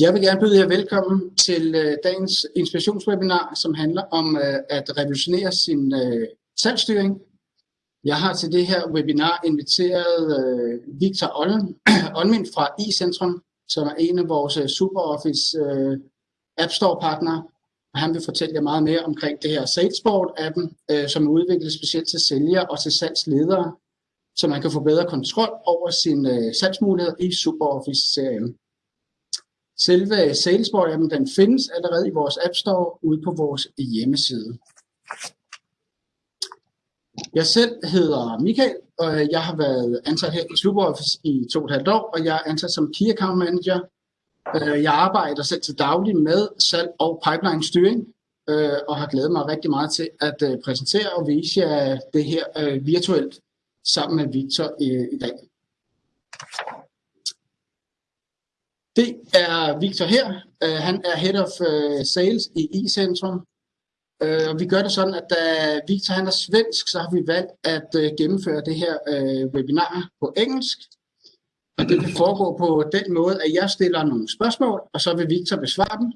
Jeg vil gerne byde jer velkommen til øh, dagens inspirationswebinar, som handler om øh, at revolutionere sin øh, salgsstyring. Jeg har til det her webinar inviteret øh, Victor Olmin fra iCentrum, som er en af vores øh, SuperOffice øh, App Store partnere. Han vil fortælle jer meget mere omkring det her Salesboard-appen, øh, som er udviklet specielt til sælgere og til salgsledere, så man kan få bedre kontrol over sine øh, salgsmuligheder i SuperOffice-serien. Selve Salesforce-appen den findes allerede i vores App Store ude på vores hjemmeside. Jeg selv hedder Michael, og jeg har været ansat her i SuperOffice i to og et halvt år, og jeg er ansat som Key Account Manager. Øh, jeg arbejder selv til daglig med salg og pipeline styring, øh, og har glædet mig rigtig meget til at øh, præsentere og vise jer det her virtuelt sammen med Victor i dag. Det er Victor her. Uh, han er Head of uh, Sales i iCentrum. Uh, øh, og vi gør det sådan, at da Victor han er svensk, så har vi valgt at uh, gennemføre det her uh, webinar på engelsk. Og det vil foregå på den måde, at jeg stiller nogle spørgsmål, og så vil Victor besvare dem.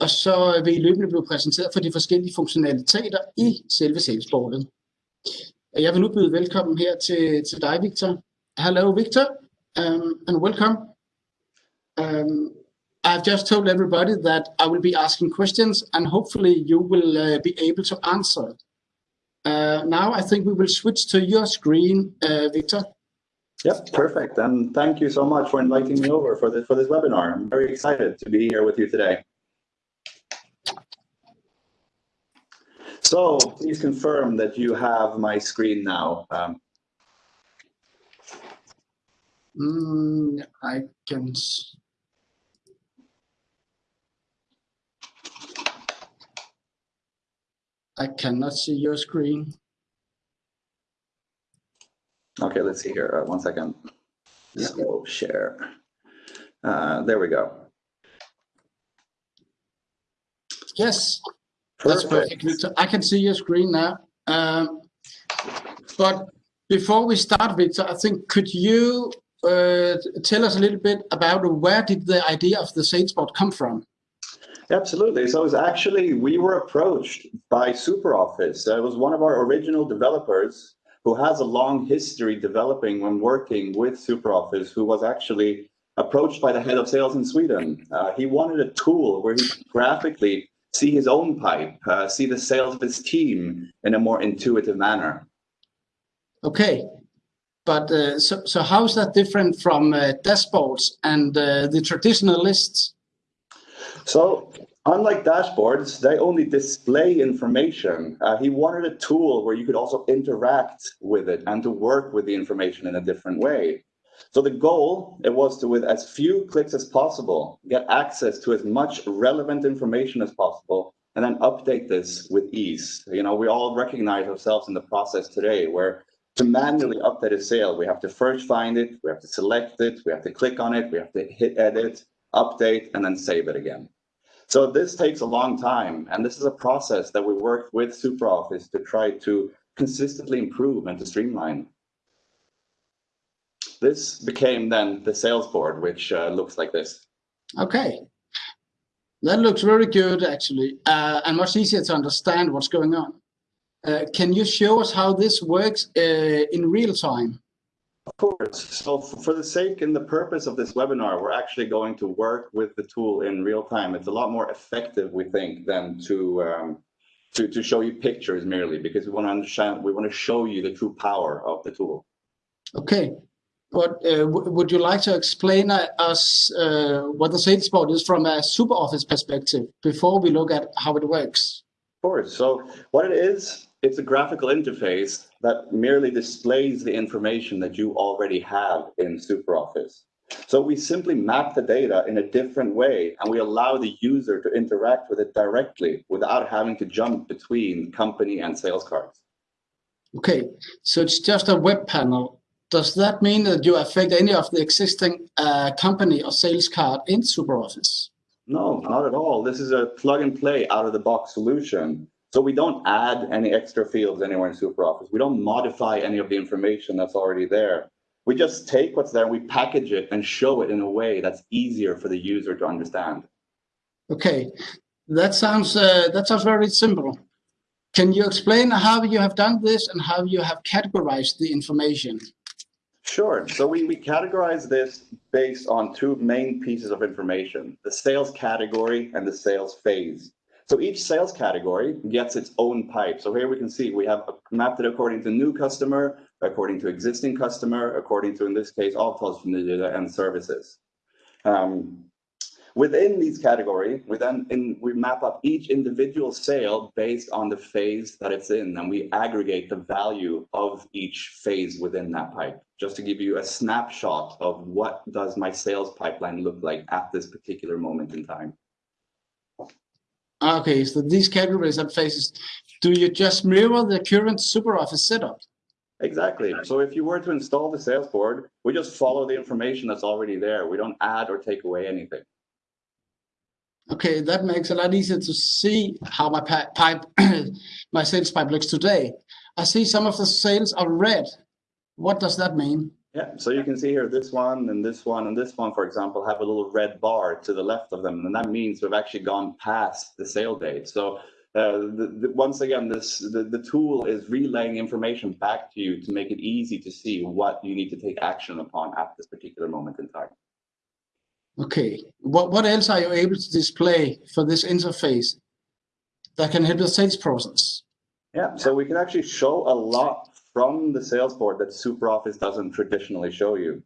Og så vil I løbende blive præsenteret for de forskellige funktionaliteter i selve salesboardet. Jeg vil nu byde velkommen her til, til dig, Victor. Hello, Victor, um, and welcome. Um, I've just told everybody that I will be asking questions and hopefully you will uh, be able to answer. Uh, now I think we will switch to your screen, uh, Victor. Yep, perfect. And thank you so much for inviting me over for this, for this webinar. I'm very excited to be here with you today. So please confirm that you have my screen now. Um, mm, I can I cannot see your screen. Okay, let's see here. Uh, one second. Yeah. So share. Uh, there we go. Yes, perfect. that's perfect. I can see your screen now. Um, but before we start, Victor, I think could you uh, tell us a little bit about where did the idea of the Salesboard come from? Absolutely. So it was actually, we were approached by SuperOffice. It was one of our original developers who has a long history developing when working with SuperOffice, who was actually approached by the head of sales in Sweden. Uh, he wanted a tool where he could graphically see his own pipe, uh, see the sales of his team in a more intuitive manner. Okay. But uh, so, so how is that different from uh, dashboards and uh, the traditional lists? So unlike dashboards, they only display information. Uh, he wanted a tool where you could also interact with it and to work with the information in a different way. So the goal, it was to, with as few clicks as possible, get access to as much relevant information as possible, and then update this with ease. You know, we all recognize ourselves in the process today where to manually update a sale, we have to first find it, we have to select it, we have to click on it, we have to hit edit, update, and then save it again. So this takes a long time, and this is a process that we work with SuperOffice to try to consistently improve and to streamline. This became then the sales board, which uh, looks like this. Okay. That looks very good, actually, uh, and much easier to understand what's going on. Uh, can you show us how this works uh, in real time? Of course. So for the sake and the purpose of this webinar, we're actually going to work with the tool in real time. It's a lot more effective, we think, than to um, to, to show you pictures merely because we want to understand, we want to show you the true power of the tool. Okay. But uh, would you like to explain uh, us uh, what the sales board is from a SuperOffice perspective before we look at how it works? Of course. So what it is, it's a graphical interface that merely displays the information that you already have in SuperOffice. So we simply map the data in a different way and we allow the user to interact with it directly without having to jump between company and sales cards. Okay, so it's just a web panel. Does that mean that you affect any of the existing uh, company or sales card in SuperOffice? No, not at all. This is a plug and play out of the box solution. So we don't add any extra fields anywhere in SuperOffice. We don't modify any of the information that's already there. We just take what's there, we package it and show it in a way that's easier for the user to understand. Okay, that sounds uh, that sounds very simple. Can you explain how you have done this and how you have categorized the information? Sure. So we, we categorize this based on two main pieces of information, the sales category and the sales phase. So each sales category gets its own pipe. So here we can see we have mapped it according to new customer, according to existing customer, according to, in this case, all calls from the data and services. Um, Within these categories, we then in, we map up each individual sale based on the phase that it's in, and we aggregate the value of each phase within that pipe. Just to give you a snapshot of what does my sales pipeline look like at this particular moment in time. Ah, okay, so these categories and phases, do you just mirror the current SuperOffice setup? Exactly. So if you were to install the sales board, we just follow the information that's already there. We don't add or take away anything. Okay, that makes a lot easier to see how my pipe, my sales pipe looks today. I see some of the sales are red. What does that mean? Yeah, so you can see here this one and this one and this one, for example, have a little red bar to the left of them. And that means we've actually gone past the sale date. So uh, the, the, once again, this the, the tool is relaying information back to you to make it easy to see what you need to take action upon at this particular moment in time. Okay, what, what else are you able to display for this interface that can help the sales process? Yeah, so we can actually show a lot from the sales board that SuperOffice doesn't traditionally show you.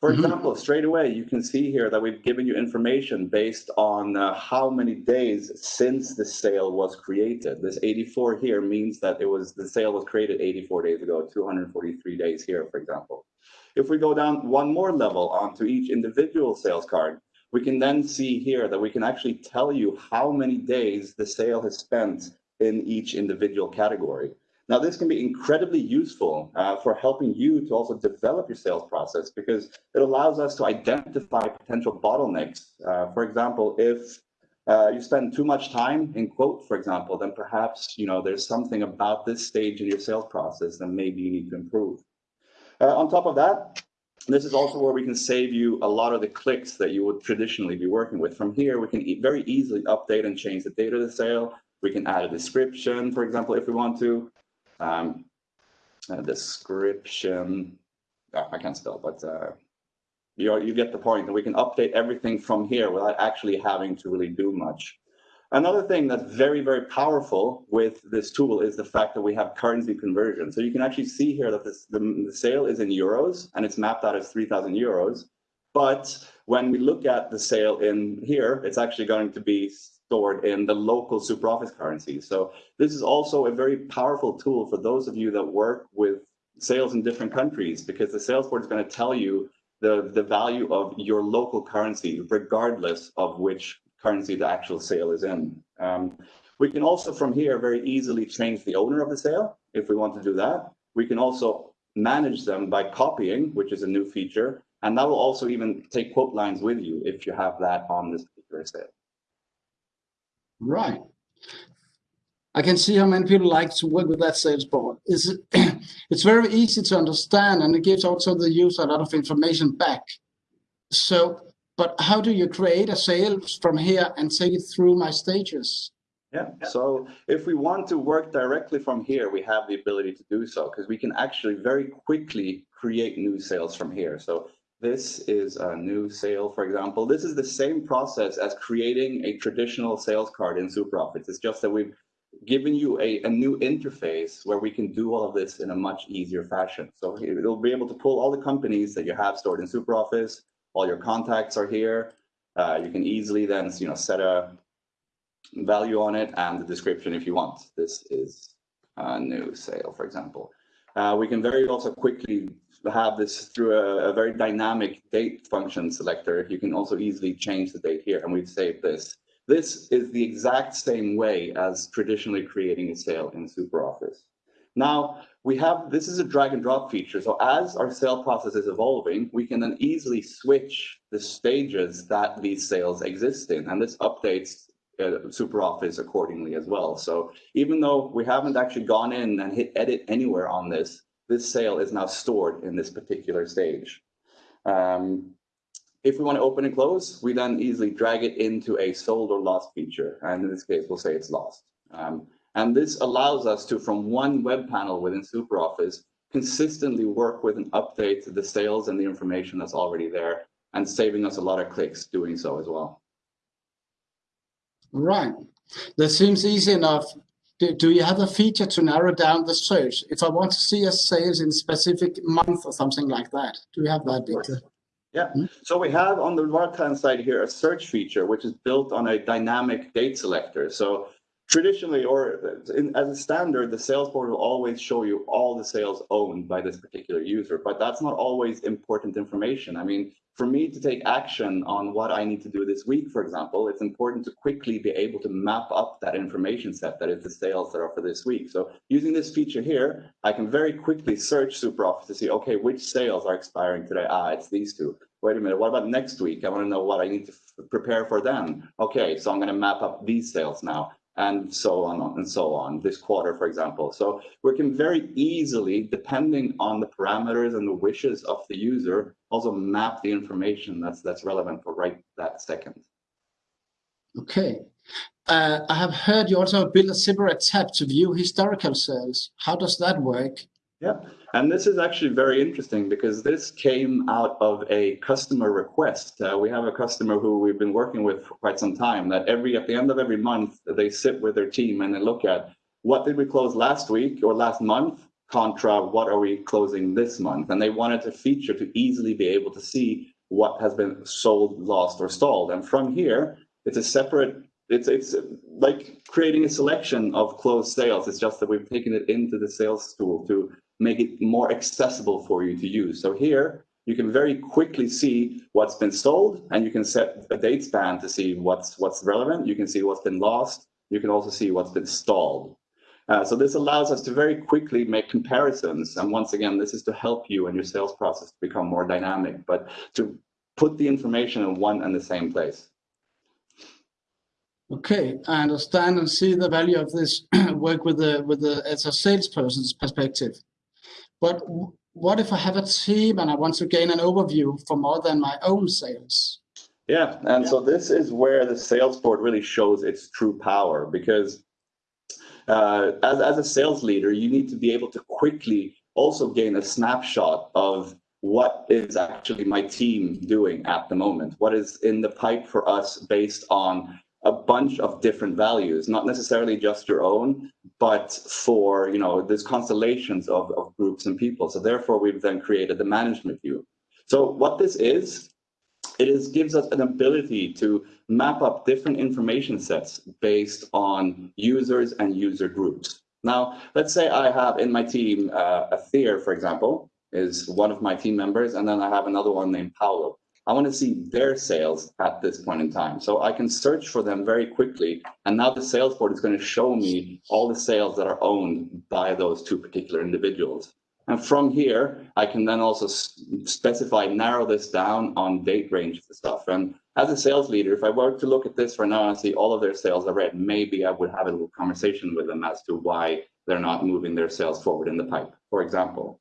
For mm -hmm. example, straight away, you can see here that we've given you information based on uh, how many days since the sale was created. This 84 here means that it was the sale was created 84 days ago, 243 days here, for example. If we go down one more level onto each individual sales card, we can then see here that we can actually tell you how many days the sale has spent in each individual category. Now, this can be incredibly useful uh, for helping you to also develop your sales process because it allows us to identify potential bottlenecks. Uh, for example, if uh, you spend too much time in quote, for example, then perhaps you know there's something about this stage in your sales process that maybe you need to improve. Uh, on top of that, this is also where we can save you a lot of the clicks that you would traditionally be working with. From here, we can very easily update and change the date of the sale. We can add a description, for example, if we want to. Um, a description, oh, I can't spell, but uh, you, you get the point. And we can update everything from here without actually having to really do much. Another thing that's very, very powerful with this tool is the fact that we have currency conversion. So you can actually see here that this, the, the sale is in euros and it's mapped out as 3,000 euros. But when we look at the sale in here, it's actually going to be stored in the local SuperOffice currency. So this is also a very powerful tool for those of you that work with sales in different countries because the sales board is going to tell you the, the value of your local currency, regardless of which currency the actual sale is in. Um, we can also from here very easily change the owner of the sale if we want to do that. We can also manage them by copying, which is a new feature. And that will also even take quote lines with you if you have that on this particular sale. Right. I can see how many people like to work with that sales board. It's, it's very easy to understand and it gives also the user a lot of information back. So but how do you create a sales from here and take it through my stages? Yeah, so if we want to work directly from here, we have the ability to do so because we can actually very quickly create new sales from here. So this is a new sale, for example. This is the same process as creating a traditional sales card in SuperOffice. It's just that we've given you a, a new interface where we can do all of this in a much easier fashion. So it'll be able to pull all the companies that you have stored in SuperOffice, all your contacts are here. Uh, you can easily then you know set a value on it and the description if you want. This is a new sale, for example. Uh, we can very also quickly have this through a, a, very dynamic date function selector. You can also easily change the date here, and we've saved this. This is the exact same way as traditionally creating a sale in SuperOffice. Now, we have, this is a drag and drop feature. So as our sale process is evolving, we can then easily switch the stages that these sales exist in. And this updates uh, SuperOffice accordingly as well. So even though we haven't actually gone in and hit edit anywhere on this, this sale is now stored in this particular stage. Um, if we want to open and close, we then easily drag it into a sold or lost feature. And in this case, we'll say it's lost. Um, and this allows us to, from one web panel within SuperOffice, consistently work with and update to the sales and the information that's already there and saving us a lot of clicks doing so as well. Right. That seems easy enough. Do, do you have a feature to narrow down the search? If I want to see a sales in specific month or something like that, do you have that, Victor? Yeah, hmm? so we have on the right-hand side here a search feature, which is built on a dynamic date selector. So traditionally, or in, as a standard, the sales board will always show you all the sales owned by this particular user, but that's not always important information. I mean, for me to take action on what I need to do this week, for example, it's important to quickly be able to map up that information set that is the sales that are for this week. So using this feature here, I can very quickly search SuperOffice to see, okay, which sales are expiring today? Ah, it's these two. Wait a minute, what about next week? I want to know what I need to prepare for then. Okay, so I'm going to map up these sales now and so on and so on this quarter, for example. So we can very easily, depending on the parameters and the wishes of the user, also map the information that's that's relevant for right that second. Okay. Uh, I have heard you also build a separate tab to view historical sales. How does that work? Yeah, and this is actually very interesting because this came out of a customer request. Uh, we have a customer who we've been working with for quite some time that every at the end of every month they sit with their team and they look at what did we close last week or last month? Contra what are we closing this month? And they wanted a feature to easily be able to see what has been sold lost or stalled. And from here it's a separate it's it's like creating a selection of closed sales. It's just that we've taken it into the sales tool to make it more accessible for you to use. So here, you can very quickly see what's been sold, and you can set a date span to see what's what's relevant. You can see what's been lost. You can also see what's been stalled. Uh, so this allows us to very quickly make comparisons. And once again, this is to help you and your sales process to become more dynamic, but to put the information in one and the same place. Okay, I understand and see the value of this work with the with the as a salesperson's perspective. But what if I have a team and I want to gain an overview for more than my own sales? Yeah, and yeah. so this is where the sales board really shows its true power because uh, as, as a sales leader, you need to be able to quickly also gain a snapshot of what is actually my team doing at the moment? What is in the pipe for us based on a bunch of different values, not necessarily just your own, but for, you know, there's constellations of, of groups and people. So therefore, we've then created the management view. So what this is, it is gives us an ability to map up different information sets based on users and user groups. Now, let's say I have in my team uh, Aether, for example, is one of my team members, and then I have another one named Paolo. I want to see their sales at this point in time. So I can search for them very quickly. And now the sales board is going to show me all the sales that are owned by those two particular individuals. And from here, I can then also specify, narrow this down on date ranges and stuff. And as a sales leader, if I were to look at this for now and see all of their sales are red, maybe I would have a little conversation with them as to why they're not moving their sales forward in the pipe, for example.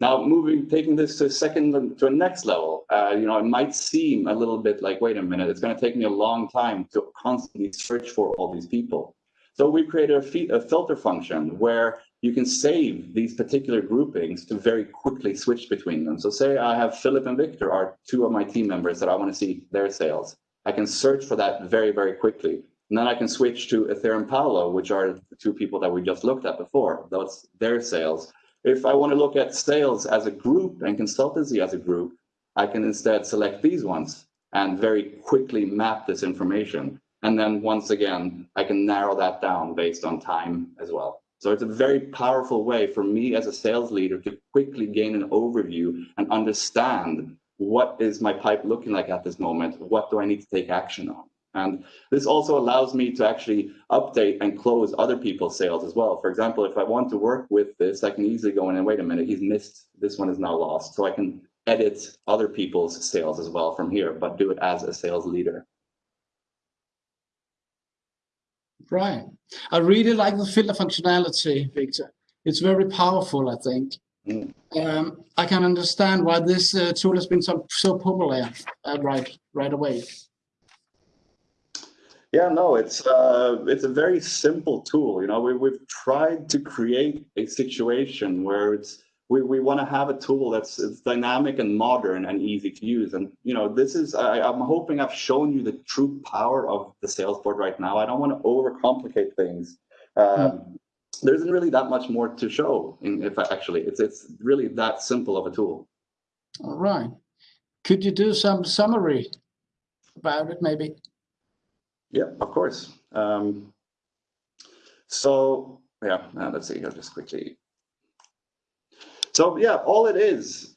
Now, moving, taking this to a second, to a next level, uh, you know, it might seem a little bit like, wait a minute, it's going to take me a long time to constantly search for all these people. So we created a, a filter function where you can save these particular groupings to very quickly switch between them. So say I have Philip and Victor are two of my team members that I want to see their sales. I can search for that very, very quickly. And then I can switch to Ethereum Paolo, which are the two people that we just looked at before. That's their sales. If I want to look at sales as a group and consultancy as a group, I can instead select these ones and very quickly map this information. And then once again, I can narrow that down based on time as well. So it's a very powerful way for me as a sales leader to quickly gain an overview and understand what is my pipe looking like at this moment? What do I need to take action on? And this also allows me to actually update and close other people's sales as well. For example, if I want to work with this, I can easily go in and wait a minute, he's missed, this one is now lost. So I can edit other people's sales as well from here, but do it as a sales leader. Right. I really like the filter functionality, Victor. It's very powerful, I think. Mm. Um, I can understand why this uh, tool has been so, so popular uh, right right away. Yeah, no, it's uh, it's a very simple tool. You know, we, we've tried to create a situation where it's we, we want to have a tool that's it's dynamic and modern and easy to use. And you know, this is I, I'm hoping I've shown you the true power of the sales board right now. I don't want to overcomplicate things. Um, There isn't really that much more to show. In, if I, actually, it's it's really that simple of a tool. All right. Could you do some summary about it, maybe? Yeah, of course. Um, so yeah, uh, let's see. I'll just quickly. So yeah, all it is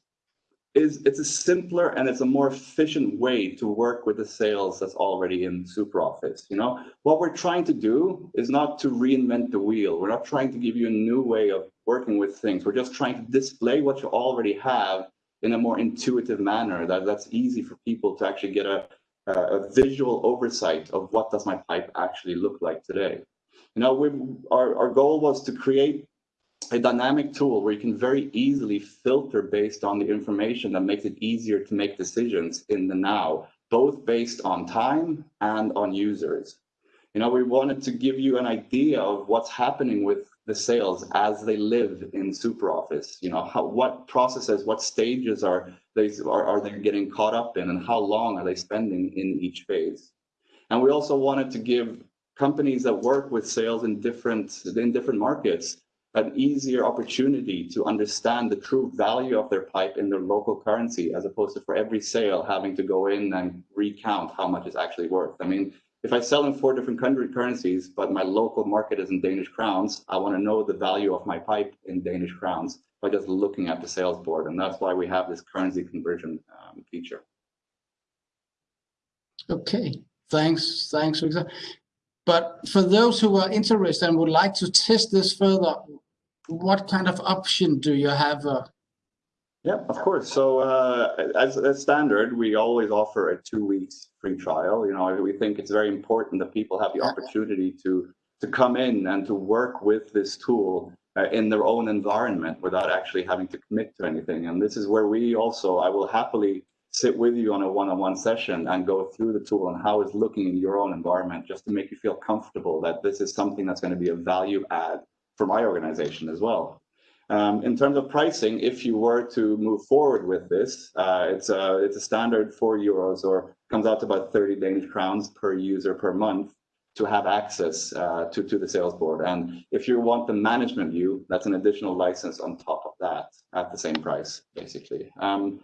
is it's a simpler and it's a more efficient way to work with the sales that's already in SuperOffice. You know, what we're trying to do is not to reinvent the wheel. We're not trying to give you a new way of working with things. We're just trying to display what you already have in a more intuitive manner that that's easy for people to actually get a Uh, a visual oversight of what does my pipe actually look like today. You know, we, our, our goal was to create a dynamic tool where you can very easily filter based on the information that makes it easier to make decisions in the now, both based on time and on users. You know, we wanted to give you an idea of what's happening with the sales as they live in SuperOffice. You know, how, what processes, what stages are they are, are they getting caught up in, and how long are they spending in each phase? And we also wanted to give companies that work with sales in different in different markets an easier opportunity to understand the true value of their pipe in their local currency, as opposed to for every sale having to go in and recount how much it's actually worth. I mean, if I sell in four different country currencies, but my local market is in Danish crowns, I want to know the value of my pipe in Danish crowns by just looking at the sales board. And that's why we have this currency conversion um, feature. Okay, thanks, thanks, But for those who are interested and would like to test this further, what kind of option do you have? Uh, yeah, of course. So uh, as, as standard, we always offer a two weeks free trial. You know, we think it's very important that people have the opportunity to to come in and to work with this tool uh, in their own environment without actually having to commit to anything. And this is where we also, I will happily sit with you on a one-on-one session and go through the tool and how it's looking in your own environment, just to make you feel comfortable that this is something that's going to be a value add for my organization as well. Um, in terms of pricing, if you were to move forward with this, uh, it's a it's a standard four euros or comes out to about 30 Danish crowns per user per month to have access uh, to to the sales board. And if you want the management view, that's an additional license on top of that at the same price, basically. Um,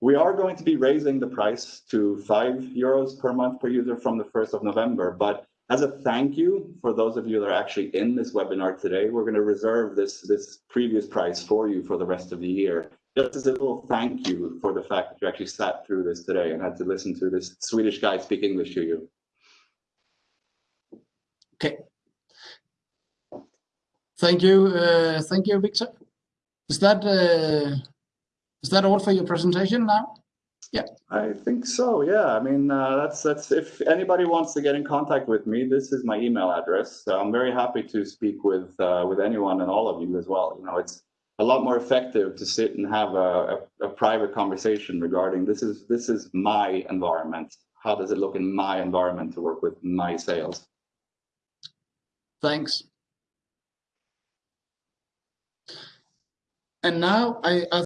we are going to be raising the price to five euros per month per user from the 1st of November, but as a thank you for those of you that are actually in this webinar today, we're going to reserve this, this previous price for you for the rest of the year. Just as a little thank you for the fact that you actually sat through this today and had to listen to this Swedish guy speak English to you. Okay. Thank you, uh, thank you, Victor. Is that uh, is that all for your presentation now? Yeah. I think so. Yeah. I mean, uh, that's that's if anybody wants to get in contact with me, this is my email address. So I'm very happy to speak with uh, with anyone and all of you as well. You know, it's a lot more effective to sit and have a, a, a private conversation regarding this is this is my environment. How does it look in my environment to work with my sales? Thanks. And now I, I